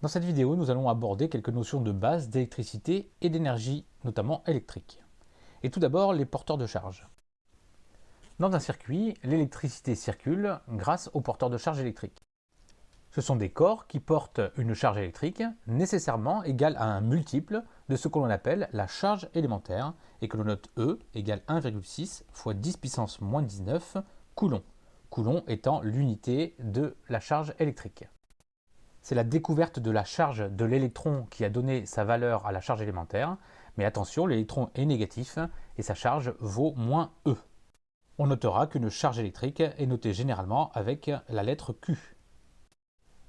Dans cette vidéo, nous allons aborder quelques notions de base d'électricité et d'énergie, notamment électrique. Et tout d'abord, les porteurs de charge. Dans un circuit, l'électricité circule grâce aux porteurs de charge électrique. Ce sont des corps qui portent une charge électrique nécessairement égale à un multiple de ce que l'on appelle la charge élémentaire et que l'on note E égale 1,6 fois 10 puissance moins 19 coulomb. Coulomb étant l'unité de la charge électrique. C'est la découverte de la charge de l'électron qui a donné sa valeur à la charge élémentaire, mais attention, l'électron est négatif et sa charge vaut moins E. On notera qu'une charge électrique est notée généralement avec la lettre Q.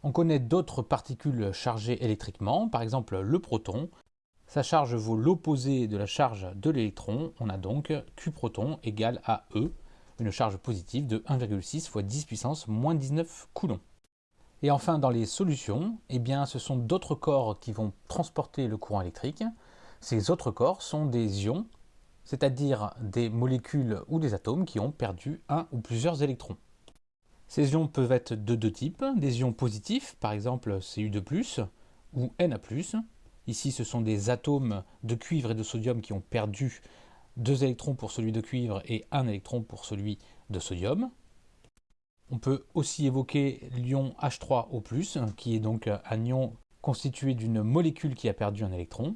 On connaît d'autres particules chargées électriquement, par exemple le proton. Sa charge vaut l'opposé de la charge de l'électron, on a donc Q proton égale à E, une charge positive de 1,6 fois 10 puissance moins 19 coulombs. Et enfin, dans les solutions, eh bien, ce sont d'autres corps qui vont transporter le courant électrique. Ces autres corps sont des ions, c'est-à-dire des molécules ou des atomes qui ont perdu un ou plusieurs électrons. Ces ions peuvent être de deux types, des ions positifs, par exemple Cu2+, ou Na+. Ici, ce sont des atomes de cuivre et de sodium qui ont perdu deux électrons pour celui de cuivre et un électron pour celui de sodium. On peut aussi évoquer l'ion H3O+, qui est donc un ion constitué d'une molécule qui a perdu un électron.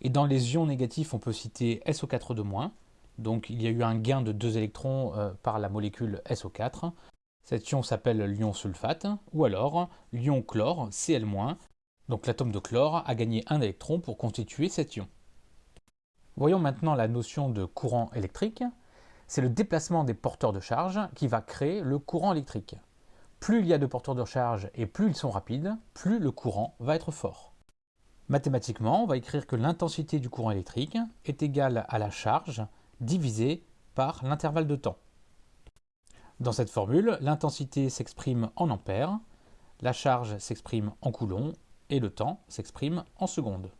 Et dans les ions négatifs, on peut citer SO4 Donc il y a eu un gain de deux électrons euh, par la molécule SO4. Cet ion s'appelle l'ion sulfate, ou alors l'ion chlore, Cl-. Donc l'atome de chlore a gagné un électron pour constituer cet ion. Voyons maintenant la notion de courant électrique c'est le déplacement des porteurs de charge qui va créer le courant électrique. Plus il y a de porteurs de charge et plus ils sont rapides, plus le courant va être fort. Mathématiquement, on va écrire que l'intensité du courant électrique est égale à la charge divisée par l'intervalle de temps. Dans cette formule, l'intensité s'exprime en ampères, la charge s'exprime en coulombs et le temps s'exprime en secondes.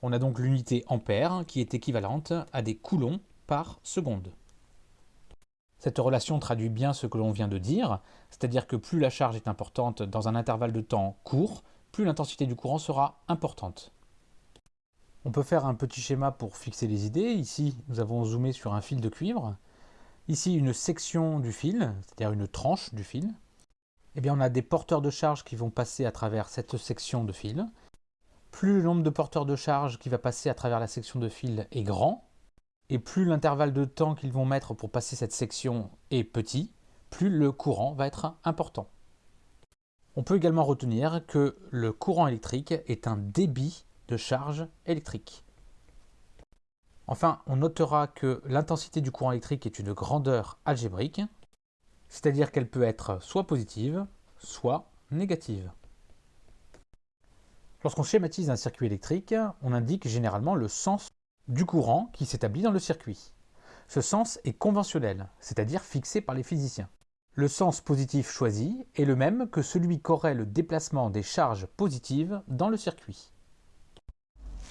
On a donc l'unité ampère qui est équivalente à des coulombs par seconde. Cette relation traduit bien ce que l'on vient de dire, c'est-à-dire que plus la charge est importante dans un intervalle de temps court, plus l'intensité du courant sera importante. On peut faire un petit schéma pour fixer les idées. Ici, nous avons zoomé sur un fil de cuivre. Ici, une section du fil, c'est-à-dire une tranche du fil. Eh bien, on a des porteurs de charge qui vont passer à travers cette section de fil. Plus le nombre de porteurs de charge qui va passer à travers la section de fil est grand, et plus l'intervalle de temps qu'ils vont mettre pour passer cette section est petit, plus le courant va être important. On peut également retenir que le courant électrique est un débit de charge électrique. Enfin, on notera que l'intensité du courant électrique est une grandeur algébrique, c'est-à-dire qu'elle peut être soit positive, soit négative. Lorsqu'on schématise un circuit électrique, on indique généralement le sens du courant qui s'établit dans le circuit. Ce sens est conventionnel, c'est-à-dire fixé par les physiciens. Le sens positif choisi est le même que celui qu'aurait le déplacement des charges positives dans le circuit.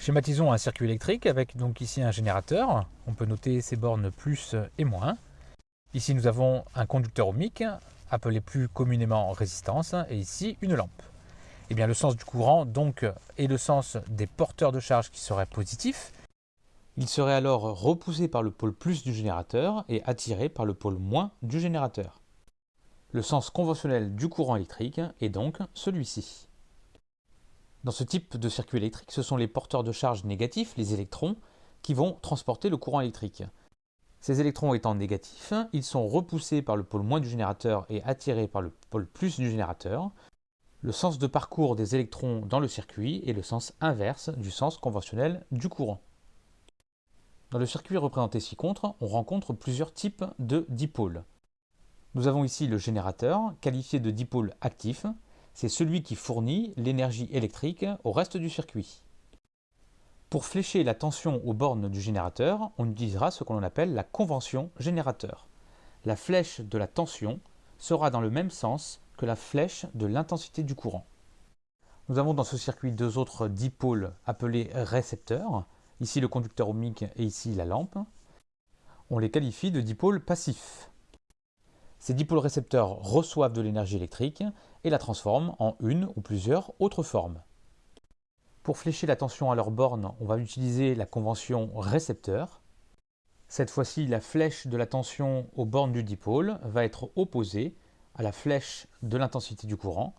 Schématisons un circuit électrique avec donc ici un générateur. On peut noter ses bornes plus et moins. Ici nous avons un conducteur ohmique, appelé plus communément résistance, et ici une lampe. Et eh bien, le sens du courant donc est le sens des porteurs de charge qui seraient positifs il serait alors repoussé par le pôle plus du générateur et attiré par le pôle moins du générateur. Le sens conventionnel du courant électrique est donc celui-ci. Dans ce type de circuit électrique, ce sont les porteurs de charge négatifs, les électrons, qui vont transporter le courant électrique. Ces électrons étant négatifs, ils sont repoussés par le pôle moins du générateur et attirés par le pôle plus du générateur. Le sens de parcours des électrons dans le circuit est le sens inverse du sens conventionnel du courant. Dans le circuit représenté ci-contre, on rencontre plusieurs types de dipôles. Nous avons ici le générateur, qualifié de dipôle actif. C'est celui qui fournit l'énergie électrique au reste du circuit. Pour flécher la tension aux bornes du générateur, on utilisera ce que l'on appelle la convention générateur. La flèche de la tension sera dans le même sens que la flèche de l'intensité du courant. Nous avons dans ce circuit deux autres dipôles appelés récepteurs ici le conducteur ohmique et ici la lampe, on les qualifie de dipôles passifs. Ces dipôles récepteurs reçoivent de l'énergie électrique et la transforment en une ou plusieurs autres formes. Pour flécher la tension à leur borne, on va utiliser la convention récepteur. Cette fois-ci, la flèche de la tension aux bornes du dipôle va être opposée à la flèche de l'intensité du courant.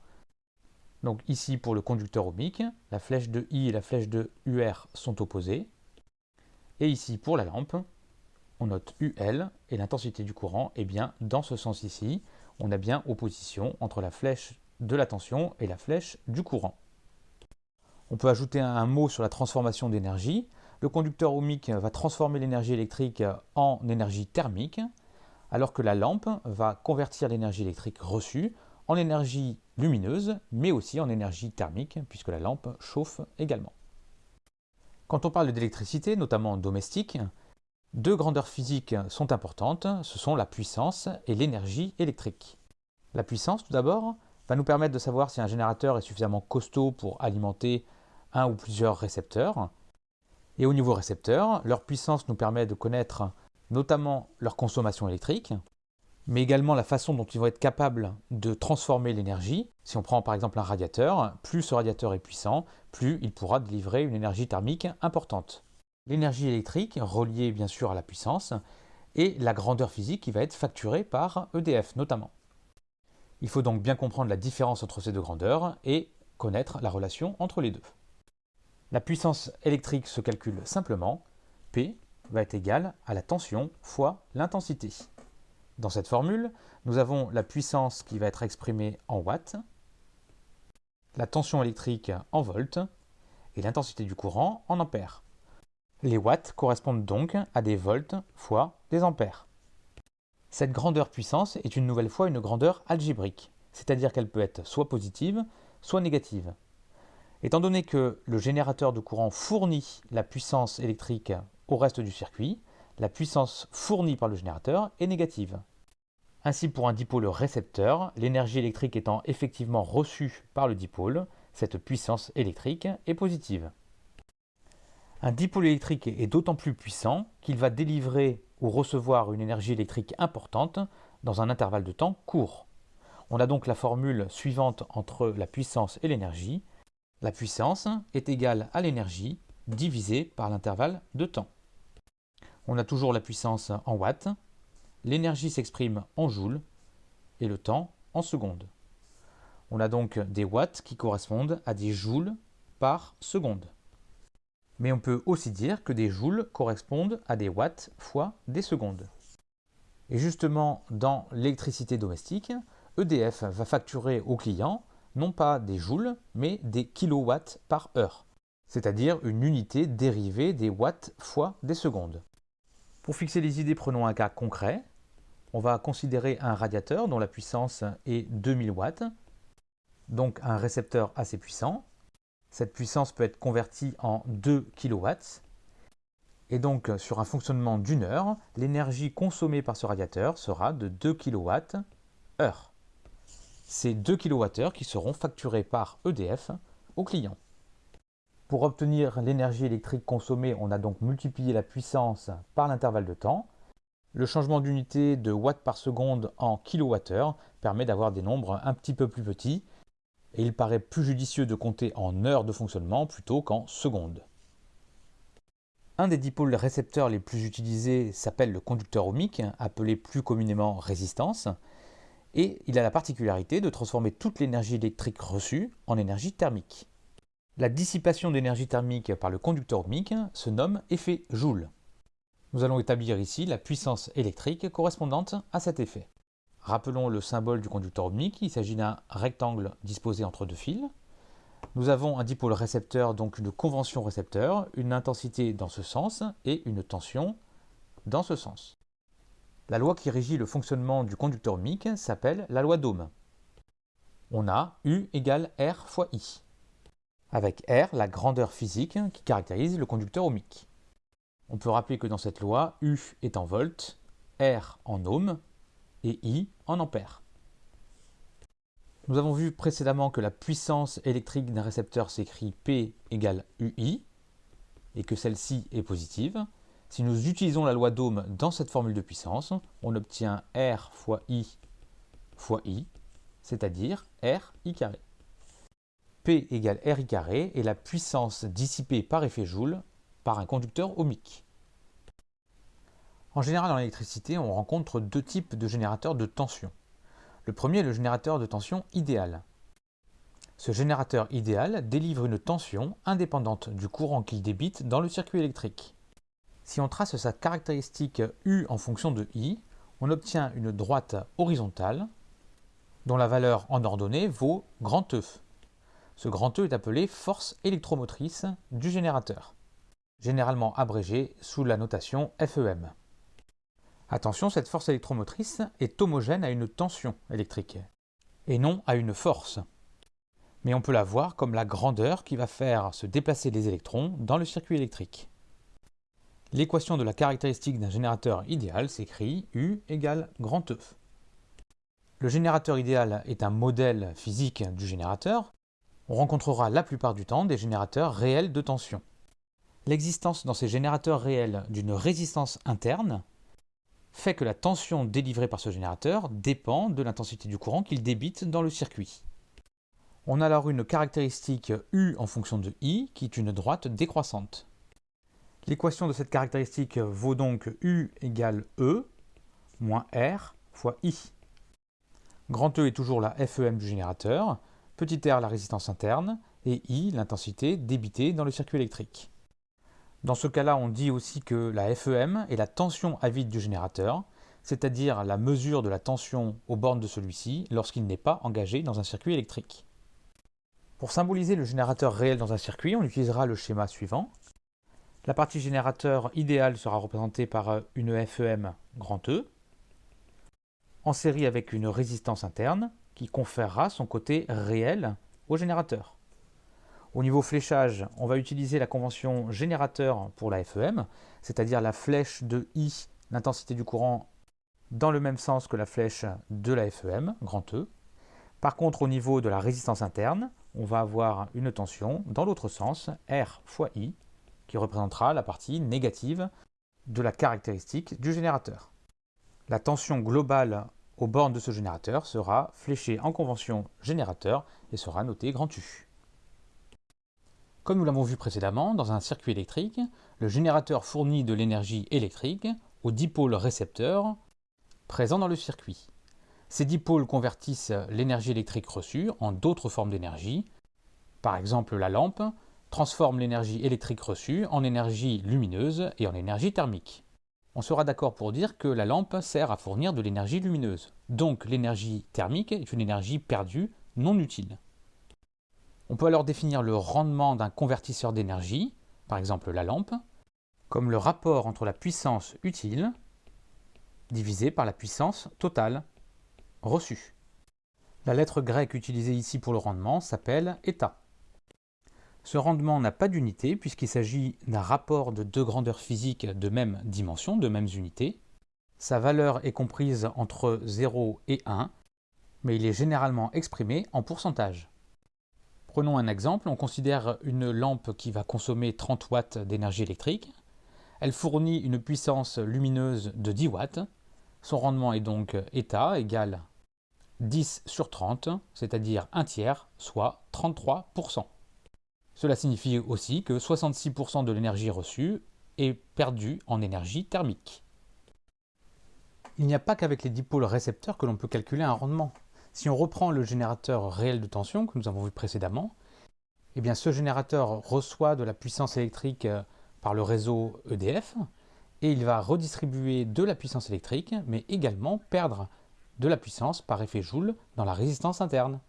Donc ici pour le conducteur ohmique, la flèche de I et la flèche de UR sont opposées. Et ici pour la lampe, on note UL et l'intensité du courant est bien dans ce sens ici. On a bien opposition entre la flèche de la tension et la flèche du courant. On peut ajouter un mot sur la transformation d'énergie. Le conducteur ohmique va transformer l'énergie électrique en énergie thermique, alors que la lampe va convertir l'énergie électrique reçue en énergie lumineuse, mais aussi en énergie thermique, puisque la lampe chauffe également. Quand on parle d'électricité, notamment domestique, deux grandeurs physiques sont importantes, ce sont la puissance et l'énergie électrique. La puissance, tout d'abord, va nous permettre de savoir si un générateur est suffisamment costaud pour alimenter un ou plusieurs récepteurs. Et au niveau récepteur, leur puissance nous permet de connaître notamment leur consommation électrique, mais également la façon dont ils vont être capables de transformer l'énergie. Si on prend par exemple un radiateur, plus ce radiateur est puissant, plus il pourra délivrer une énergie thermique importante. L'énergie électrique, reliée bien sûr à la puissance, et la grandeur physique qui va être facturée par EDF notamment. Il faut donc bien comprendre la différence entre ces deux grandeurs et connaître la relation entre les deux. La puissance électrique se calcule simplement. P va être égal à la tension fois l'intensité. Dans cette formule, nous avons la puissance qui va être exprimée en watts, la tension électrique en volts et l'intensité du courant en ampères. Les watts correspondent donc à des volts fois des ampères. Cette grandeur puissance est une nouvelle fois une grandeur algébrique, c'est-à-dire qu'elle peut être soit positive, soit négative. Étant donné que le générateur de courant fournit la puissance électrique au reste du circuit, la puissance fournie par le générateur est négative. Ainsi, pour un dipôle récepteur, l'énergie électrique étant effectivement reçue par le dipôle, cette puissance électrique est positive. Un dipôle électrique est d'autant plus puissant qu'il va délivrer ou recevoir une énergie électrique importante dans un intervalle de temps court. On a donc la formule suivante entre la puissance et l'énergie. La puissance est égale à l'énergie divisée par l'intervalle de temps. On a toujours la puissance en watts, l'énergie s'exprime en joules et le temps en secondes. On a donc des watts qui correspondent à des joules par seconde. Mais on peut aussi dire que des joules correspondent à des watts fois des secondes. Et justement, dans l'électricité domestique, EDF va facturer au client non pas des joules, mais des kilowatts par heure, c'est-à-dire une unité dérivée des watts fois des secondes. Pour fixer les idées, prenons un cas concret. On va considérer un radiateur dont la puissance est 2000 watts, donc un récepteur assez puissant. Cette puissance peut être convertie en 2 kilowatts. Et donc, sur un fonctionnement d'une heure, l'énergie consommée par ce radiateur sera de 2 kilowatts heure c'est 2 kWh qui seront facturés par EDF au client. Pour obtenir l'énergie électrique consommée, on a donc multiplié la puissance par l'intervalle de temps. Le changement d'unité de watts par seconde en kWh permet d'avoir des nombres un petit peu plus petits et il paraît plus judicieux de compter en heures de fonctionnement plutôt qu'en secondes. Un des dipôles récepteurs les plus utilisés s'appelle le conducteur ohmique, appelé plus communément résistance et il a la particularité de transformer toute l'énergie électrique reçue en énergie thermique. La dissipation d'énergie thermique par le conducteur ohmique se nomme effet Joule. Nous allons établir ici la puissance électrique correspondante à cet effet. Rappelons le symbole du conducteur ohmique, il s'agit d'un rectangle disposé entre deux fils. Nous avons un dipôle récepteur, donc une convention récepteur, une intensité dans ce sens et une tension dans ce sens. La loi qui régit le fonctionnement du conducteur ohmique s'appelle la loi d'Ohm. On a U égale R fois I, avec R la grandeur physique qui caractérise le conducteur ohmique. On peut rappeler que dans cette loi, U est en volts, R en ohms et I en ampères. Nous avons vu précédemment que la puissance électrique d'un récepteur s'écrit P égale UI et que celle-ci est positive. Si nous utilisons la loi d'Ohm dans cette formule de puissance, on obtient R fois I fois I, c'est-à-dire R I carré. P égale R I carré est la puissance dissipée par effet Joule un conducteur ohmique. En général, dans l'électricité, on rencontre deux types de générateurs de tension. Le premier est le générateur de tension idéal. Ce générateur idéal délivre une tension indépendante du courant qu'il débite dans le circuit électrique. Si on trace sa caractéristique U en fonction de I, on obtient une droite horizontale dont la valeur en ordonnée vaut E. Ce grand E est appelé force électromotrice du générateur, généralement abrégé sous la notation FEM. Attention, cette force électromotrice est homogène à une tension électrique, et non à une force. Mais on peut la voir comme la grandeur qui va faire se déplacer les électrons dans le circuit électrique. L'équation de la caractéristique d'un générateur idéal s'écrit U égale grand E. Le générateur idéal est un modèle physique du générateur. On rencontrera la plupart du temps des générateurs réels de tension. L'existence dans ces générateurs réels d'une résistance interne fait que la tension délivrée par ce générateur dépend de l'intensité du courant qu'il débite dans le circuit. On a alors une caractéristique U en fonction de I qui est une droite décroissante. L'équation de cette caractéristique vaut donc U égale E moins R fois I. Grand E est toujours la FEM du générateur, petit r la résistance interne et I l'intensité débitée dans le circuit électrique. Dans ce cas-là, on dit aussi que la FEM est la tension à vide du générateur, c'est-à-dire la mesure de la tension aux bornes de celui-ci lorsqu'il n'est pas engagé dans un circuit électrique. Pour symboliser le générateur réel dans un circuit, on utilisera le schéma suivant. La partie générateur idéale sera représentée par une FEM E, en série avec une résistance interne qui conférera son côté réel au générateur. Au niveau fléchage, on va utiliser la convention générateur pour la FEM, c'est-à-dire la flèche de I, l'intensité du courant, dans le même sens que la flèche de la FEM, E. Par contre, au niveau de la résistance interne, on va avoir une tension dans l'autre sens, R fois I, qui représentera la partie négative de la caractéristique du générateur. La tension globale aux bornes de ce générateur sera fléchée en convention générateur et sera notée U. Comme nous l'avons vu précédemment, dans un circuit électrique, le générateur fournit de l'énergie électrique aux dipôles récepteurs présents dans le circuit. Ces dipôles convertissent l'énergie électrique reçue en d'autres formes d'énergie. Par exemple, la lampe transforme l'énergie électrique reçue en énergie lumineuse et en énergie thermique. On sera d'accord pour dire que la lampe sert à fournir de l'énergie lumineuse. Donc l'énergie thermique est une énergie perdue, non utile. On peut alors définir le rendement d'un convertisseur d'énergie, par exemple la lampe, comme le rapport entre la puissance utile divisé par la puissance totale reçue. La lettre grecque utilisée ici pour le rendement s'appelle état. Ce rendement n'a pas d'unité puisqu'il s'agit d'un rapport de deux grandeurs physiques de même dimension, de mêmes unités. Sa valeur est comprise entre 0 et 1, mais il est généralement exprimé en pourcentage. Prenons un exemple, on considère une lampe qui va consommer 30 watts d'énergie électrique. Elle fournit une puissance lumineuse de 10 watts. Son rendement est donc état égal 10 sur 30, c'est-à-dire un tiers, soit 33%. Cela signifie aussi que 66% de l'énergie reçue est perdue en énergie thermique. Il n'y a pas qu'avec les dipôles récepteurs que l'on peut calculer un rendement. Si on reprend le générateur réel de tension que nous avons vu précédemment, eh ce générateur reçoit de la puissance électrique euh, par le réseau EDF et il va redistribuer de la puissance électrique mais également perdre de la puissance par effet Joule dans la résistance interne.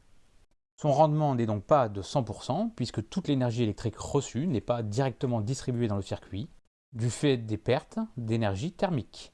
Son rendement n'est donc pas de 100% puisque toute l'énergie électrique reçue n'est pas directement distribuée dans le circuit du fait des pertes d'énergie thermique.